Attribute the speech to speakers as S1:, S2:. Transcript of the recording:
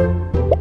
S1: Música